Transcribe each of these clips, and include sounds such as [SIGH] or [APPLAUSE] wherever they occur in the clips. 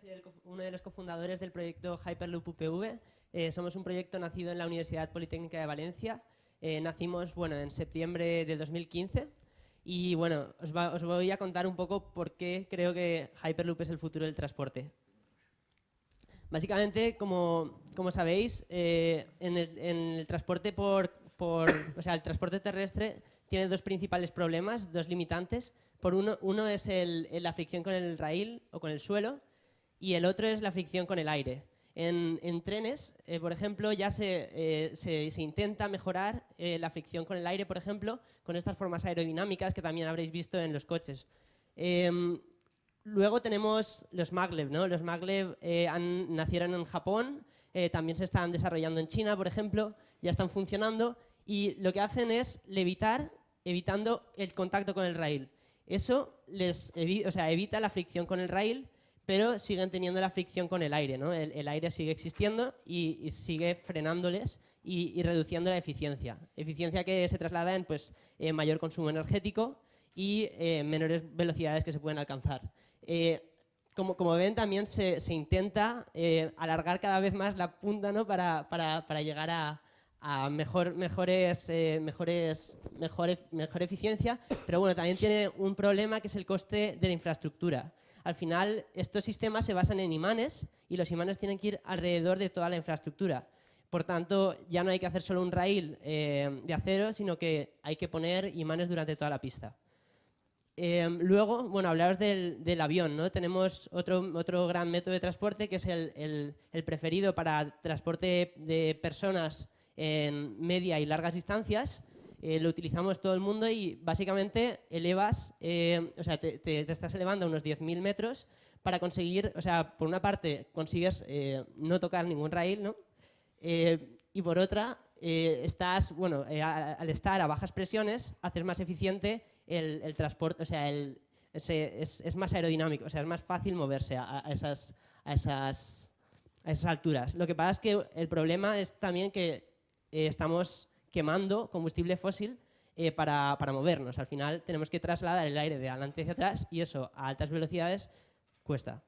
Soy uno de los cofundadores del proyecto Hyperloop UPV. Eh, somos un proyecto nacido en la Universidad Politécnica de Valencia. Eh, nacimos bueno, en septiembre de 2015 y bueno, os, voy a contar un poco por qué creo que Hyperloop es el futuro del transporte. Básicamente, como, como sabéis, eh, en, el, transporte por, por, o sea, el transporte terrestre tiene dos principales problemas, dos limitantes. Por uno, uno es la fricción con el rail o con el suelo y el otro es la fricción con el aire. En, trenes, eh, por ejemplo, ya se, eh, se, intenta mejorar eh, la fricción con el aire, por ejemplo, con estas formas aerodinámicas que también habréis visto en los coches. Em, luego tenemos los maglev. ¿no? Los maglev nacieron en Japón, también se están desarrollando en China, por ejemplo, ya están funcionando y lo que hacen es levitar evitando el contacto con el rail. Eso les evita la fricción con el rail, pero siguen teniendo la fricción con el aire. ¿no? El, aire sigue existiendo y, sigue frenándoles y, reduciendo la eficiencia. Eficiencia que se traslada en pues, eh, mayor consumo energético y eh, menores velocidades que se pueden alcanzar. Eh, como, como, ven, también se, se intenta alargar cada vez más la punta ¿no? para, para, para llegar a, a mejor, mejores, eh, mejores, mejor, mejor eficiencia, pero bueno, también tiene un problema que es el coste de la infraestructura. Al final, estos sistemas se basan en imanes y los imanes tienen que ir alrededor de toda la infraestructura. Por tanto, ya no hay que hacer solo un rail eh, de acero, sino que hay que poner imanes durante toda la pista. Eh, luego, bueno, hablaros del, del, avión, ¿no? Tenemos otro, otro gran método de transporte que es el, el, el preferido para transporte de personas en media y largas distancias, eh, lo utilizamos todo el mundo y básicamente elevas, eh, o sea, te, estás elevando a unos 10.000 metros para conseguir, o sea, por una parte consigues eh, no tocar ningún rail, ¿no? y por otra, estás, bueno, al estar a bajas presiones, haces más eficiente el, transporte, o sea, el, es, más aerodinámico, o sea, es más fácil moverse a, esas, a, esas, a esas alturas. Lo que pasa es que el problema es también que eh, estamos quemando combustible fósil eh, para, movernos. Al final tenemos que trasladar el aire de adelante hacia atrás y eso a altas velocidades cuesta.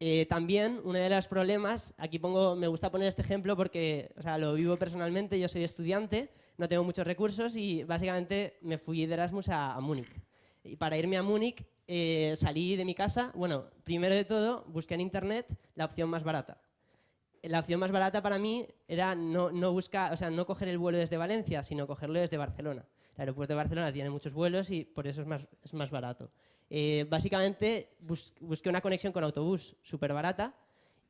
Eh, también uno de los problemas, aquí pongo, me gusta poner este ejemplo porque o sea, lo vivo personalmente, yo soy estudiante, no tengo muchos recursos y básicamente me fui de Erasmus a, Múnich. Y para irme a Múnich salí de mi casa, bueno, primero de todo busqué en internet la opción más barata la opción más barata para mí era no, no, buscar, o sea, no coger el vuelo desde Valencia, sino cogerlo desde Barcelona. El aeropuerto de Barcelona tiene muchos vuelos y por eso es más, es más barato. Eh, básicamente busqué una conexión con autobús súper barata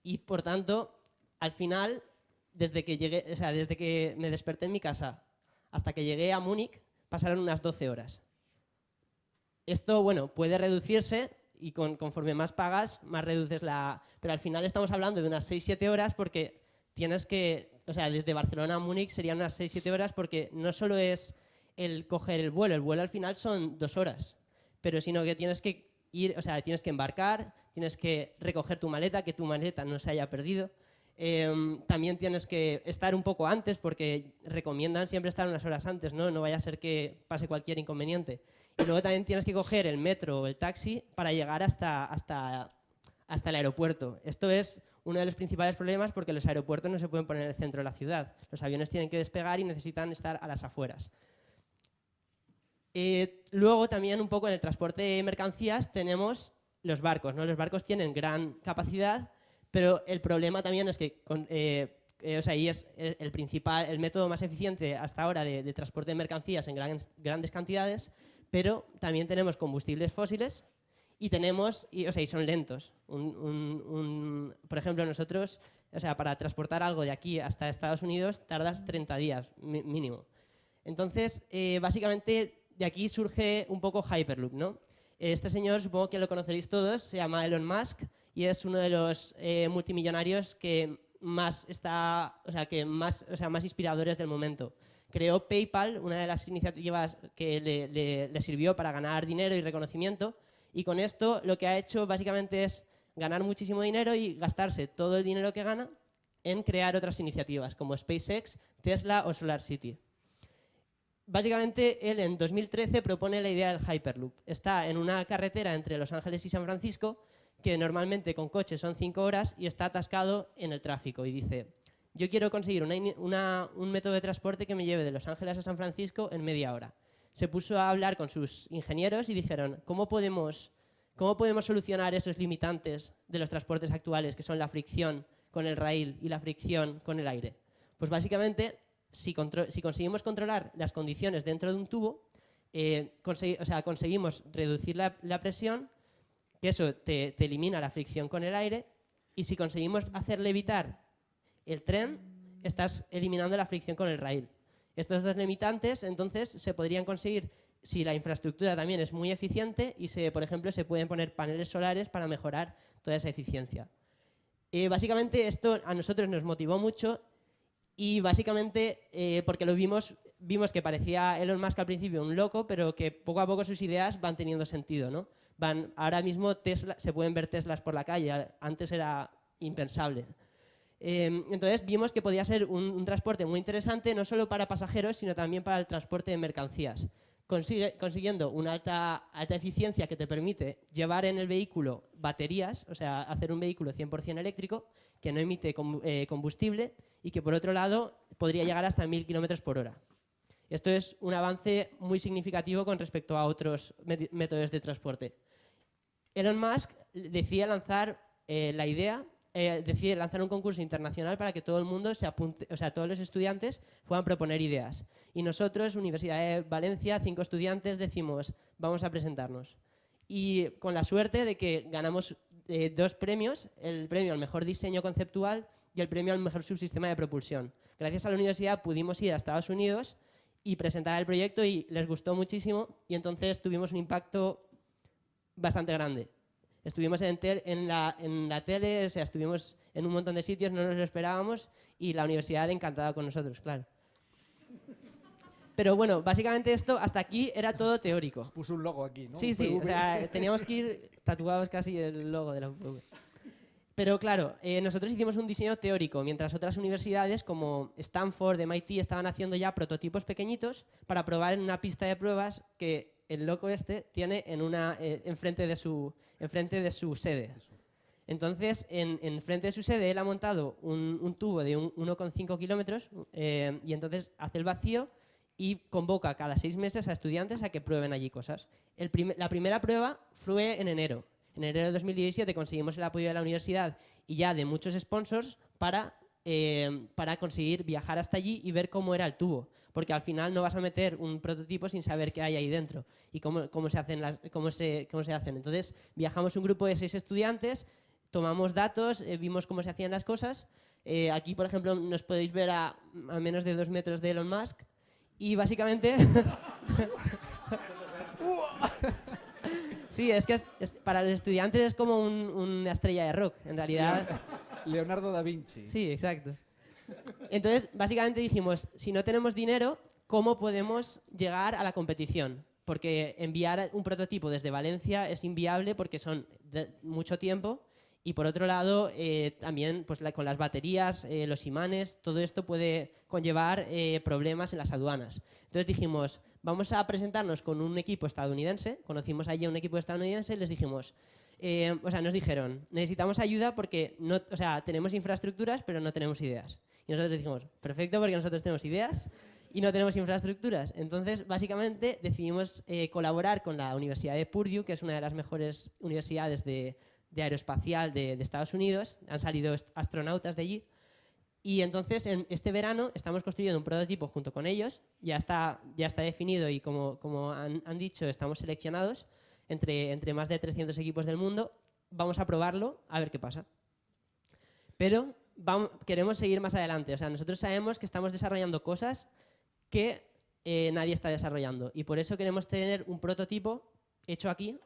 y por tanto, al final, desde que, llegué, o sea, desde que me desperté en mi casa hasta que llegué a Múnich, pasaron unas 12 horas. Esto, bueno, puede reducirse y conforme más pagas, más reduces la... Pero al final estamos hablando de unas 6-7 horas porque tienes que... O sea, desde Barcelona a Múnich serían unas 6-7 horas porque no solo es el coger el vuelo, el vuelo al final son dos horas, pero sino que tienes que ir, o sea, tienes que embarcar, tienes que recoger tu maleta, que tu maleta no se haya perdido, em, también tienes que estar un poco antes porque recomiendan siempre estar unas horas antes, ¿no? No vaya a ser que pase cualquier inconveniente. Y luego también tienes que coger el metro o el taxi para llegar hasta, hasta, hasta el aeropuerto. Esto es uno de los principales problemas porque los aeropuertos no se pueden poner en el centro de la ciudad. Los aviones tienen que despegar y necesitan estar a las afueras. Eh, luego también un poco en el transporte de mercancías tenemos los barcos. ¿no? Los barcos tienen gran capacidad, pero el problema también es que eh, eh, o sea, y es el, principal, el método más eficiente hasta ahora de, transporte de mercancías en grandes cantidades, pero también tenemos combustibles fósiles y tenemos, y, o sea, y son lentos. por ejemplo, nosotros, o sea, para transportar algo de aquí hasta Estados Unidos tardas 30 días mínimo. Entonces, eh, básicamente de aquí surge un poco Hyperloop, ¿no? Este señor, supongo que lo conoceréis todos, se llama Elon Musk y es uno de los eh, multimillonarios que más está, o sea, que más, o sea, más inspiradores del momento creó PayPal, una de las iniciativas que le, sirvió para ganar dinero y reconocimiento, y con esto lo que ha hecho básicamente es ganar muchísimo dinero y gastarse todo el dinero que gana en crear otras iniciativas como SpaceX, Tesla o SolarCity. Básicamente, él en 2013 propone la idea del Hyperloop. Está en una carretera entre Los Ángeles y San Francisco que normalmente con coche son cinco horas y está atascado en el tráfico y dice, yo quiero conseguir un método de transporte que me lleve de Los Ángeles a San Francisco en media hora. Se puso a hablar con sus ingenieros y dijeron, ¿cómo podemos, cómo podemos solucionar esos limitantes de los transportes actuales, que son la fricción con el rail y la fricción con el aire? Pues básicamente, si, conseguimos controlar las condiciones dentro de un tubo, eh, o sea, conseguimos reducir la presión que eso te, elimina la fricción con el aire y si conseguimos hacerle evitar el tren, estás eliminando la fricción con el rail. Estos dos limitantes, entonces, se podrían conseguir si la infraestructura también es muy eficiente y, por ejemplo, se pueden poner paneles solares para mejorar toda esa eficiencia. Eh, básicamente, esto a nosotros nos motivó mucho y básicamente eh, porque lo vimos, vimos que parecía Elon Musk al principio un loco, pero que poco a poco sus ideas van teniendo sentido. ¿no? ahora mismo se pueden ver Teslas por la calle, antes era impensable. Em, entonces vimos que podía ser un, transporte muy interesante, no solo para pasajeros, sino también para el transporte de mercancías, consiguiendo una alta, alta eficiencia que te permite llevar en el vehículo baterías, o sea, hacer un vehículo 100% eléctrico, que no emite eh, combustible y que por otro lado podría llegar hasta 1000 km por hora. Esto es un avance muy significativo con respecto a otros métodos de transporte. Elon Musk decide lanzar eh, la idea, eh, lanzar un concurso internacional para que todo el mundo se apunte, o sea, todos los estudiantes puedan proponer ideas. Y nosotros, Universidad de Valencia, cinco estudiantes, decimos, vamos a presentarnos. Y con la suerte de que ganamos eh, dos premios, el premio al mejor diseño conceptual y el premio al mejor subsistema de propulsión. Gracias a la universidad pudimos ir a Estados Unidos y presentar el proyecto y les gustó muchísimo y entonces tuvimos un impacto bastante grande. Estuvimos en, en, la, en, la, tele, o sea, estuvimos en un montón de sitios, no nos lo esperábamos y la universidad encantada con nosotros, claro. Pero bueno, básicamente esto, hasta aquí era todo teórico. Puso un logo aquí, ¿no? Sí, sí, o sea, teníamos que ir tatuados casi el logo de la UPV. Pero claro, eh, nosotros hicimos un diseño teórico, mientras otras universidades como Stanford, MIT, estaban haciendo ya prototipos pequeñitos para probar en una pista de pruebas que el loco este tiene en una, eh, enfrente, de su, enfrente de su sede. Entonces, en, en, frente de su sede, él ha montado un, tubo de 1,5 kilómetros eh, y entonces hace el vacío y convoca cada seis meses a estudiantes a que prueben allí cosas. la primera prueba fue en enero. En enero de 2017 conseguimos el apoyo de la universidad y ya de muchos sponsors para Em, para conseguir viajar hasta allí y ver cómo era el tubo. Porque al final no vas a meter un prototipo sin saber qué hay ahí dentro y cómo, cómo se, hacen las, cómo, se, cómo se hacen. Entonces viajamos un grupo de seis estudiantes, tomamos datos, eh, vimos cómo se hacían las cosas. Eh, aquí, por ejemplo, nos podéis ver a, a, menos de dos metros de Elon Musk. Y básicamente... [LAUGHS] sí, es que es, para los estudiantes es como una estrella de rock, en realidad. Leonardo da Vinci. Sí, exacto. Entonces, básicamente dijimos, si no tenemos dinero, ¿cómo podemos llegar a la competición? Porque enviar un prototipo desde Valencia es inviable porque son mucho tiempo y por otro lado, eh, también pues, con las baterías, eh, los imanes, todo esto puede conllevar eh, problemas en las aduanas. Entonces dijimos, vamos a presentarnos con un equipo estadounidense, conocimos allí a un equipo estadounidense y les dijimos, eh, o sea, nos dijeron, necesitamos ayuda porque no, o sea, tenemos infraestructuras pero no tenemos ideas. Y nosotros dijimos, perfecto porque nosotros tenemos ideas y no tenemos infraestructuras. Entonces, básicamente, decidimos eh, colaborar con la Universidad de Purdue, que es una de las mejores universidades de, aeroespacial de, Estados Unidos. Han salido astronautas de allí. Y entonces, en este verano, estamos construyendo un prototipo junto con ellos. Ya está, ya está definido y, como, como han, han dicho, estamos seleccionados entre, entre más de 300 equipos del mundo. Vamos a probarlo, a ver qué pasa. Pero vamos, queremos seguir más adelante. O sea, nosotros sabemos que estamos desarrollando cosas que eh, nadie está desarrollando. Y por eso queremos tener un prototipo hecho aquí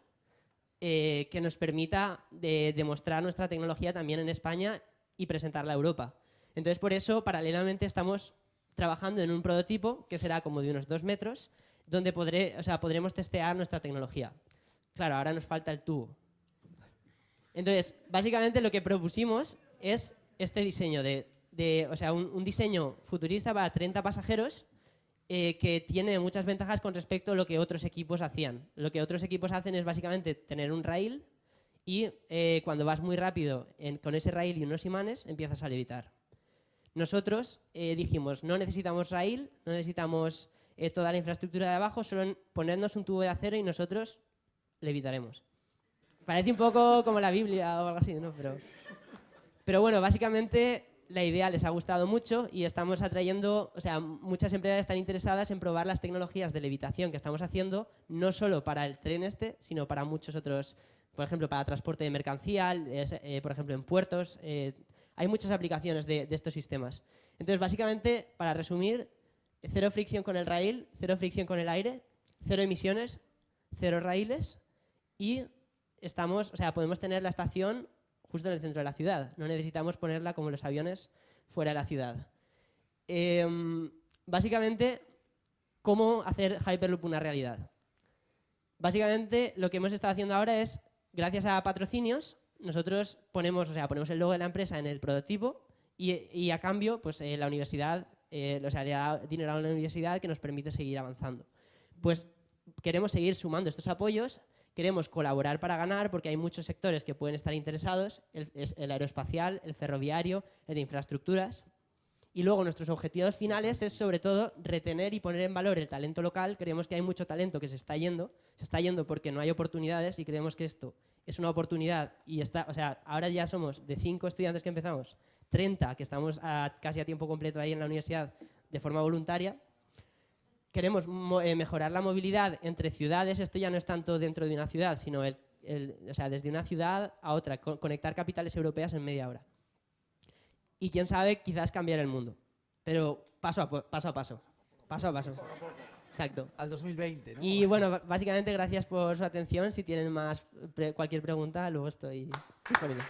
eh, que nos permita demostrar nuestra tecnología también en España y presentarla a Europa. Entonces, por eso, paralelamente, estamos trabajando en un prototipo que será como de unos dos metros, donde podré, podremos testear nuestra tecnología. Claro, ahora nos falta el tubo. Entonces, básicamente lo que propusimos es este diseño de, o sea, un, diseño futurista para 30 pasajeros eh, que tiene muchas ventajas con respecto a lo que otros equipos hacían. Lo que otros equipos hacen es básicamente tener un rail y eh, cuando vas muy rápido en- con ese rail y unos imanes, empiezas a levitar. Nosotros eh, dijimos, no necesitamos rail, no necesitamos eh, toda la infraestructura de abajo, solo ponernos un tubo de acero y nosotros levitaremos. Parece un poco como la Biblia o algo así, ¿no? Pero, pero bueno, básicamente la idea les ha gustado mucho y estamos atrayendo, o sea, muchas empresas están interesadas en probar las tecnologías de levitación que estamos haciendo, no solo para el tren este, sino para muchos otros, por ejemplo, para transporte de mercancía, eh, por ejemplo, en puertos. eh, hay muchas aplicaciones de, de estos sistemas. Entonces, básicamente, para resumir, cero fricción con el rail, cero fricción con el aire, cero emisiones, cero raíles y estamos, o sea, podemos tener la estación justo en el centro de la ciudad. No necesitamos ponerla como los aviones fuera de la ciudad. Em, básicamente, ¿cómo hacer Hyperloop una realidad? Básicamente, lo que hemos estado haciendo ahora es, gracias a patrocinios, nosotros ponemos, o sea, ponemos el logo de la empresa en el prototipo y, a cambio, pues eh, la universidad, eh, o sea, le da dinero a la universidad que nos permite seguir avanzando. Pues queremos seguir sumando estos apoyos, queremos colaborar para ganar porque hay muchos sectores que pueden estar interesados, el, es el aeroespacial, el ferroviario, el de infraestructuras. Y luego nuestros objetivos finales es sobre todo retener y poner en valor el talento local. Creemos que hay mucho talento que se está yendo, se está yendo porque no hay oportunidades y creemos que esto es una oportunidad y está, o sea, ahora ya somos de cinco estudiantes que empezamos, 30 que estamos a- casi a tiempo completo ahí en la universidad de forma voluntaria. Queremos mo- eh, mejorar la movilidad entre ciudades, esto ya no es tanto dentro de una ciudad, sino el, el- o sea, desde una ciudad a otra, co- conectar capitales europeas en media hora. Y quién sabe, quizás cambiar el mundo. Pero paso a paso. A paso. Paso a paso. Exacto. Al 2020, ¿no? Y bueno, básicamente gracias por su atención. Si tienen más pre- cualquier pregunta, luego estoy disponible.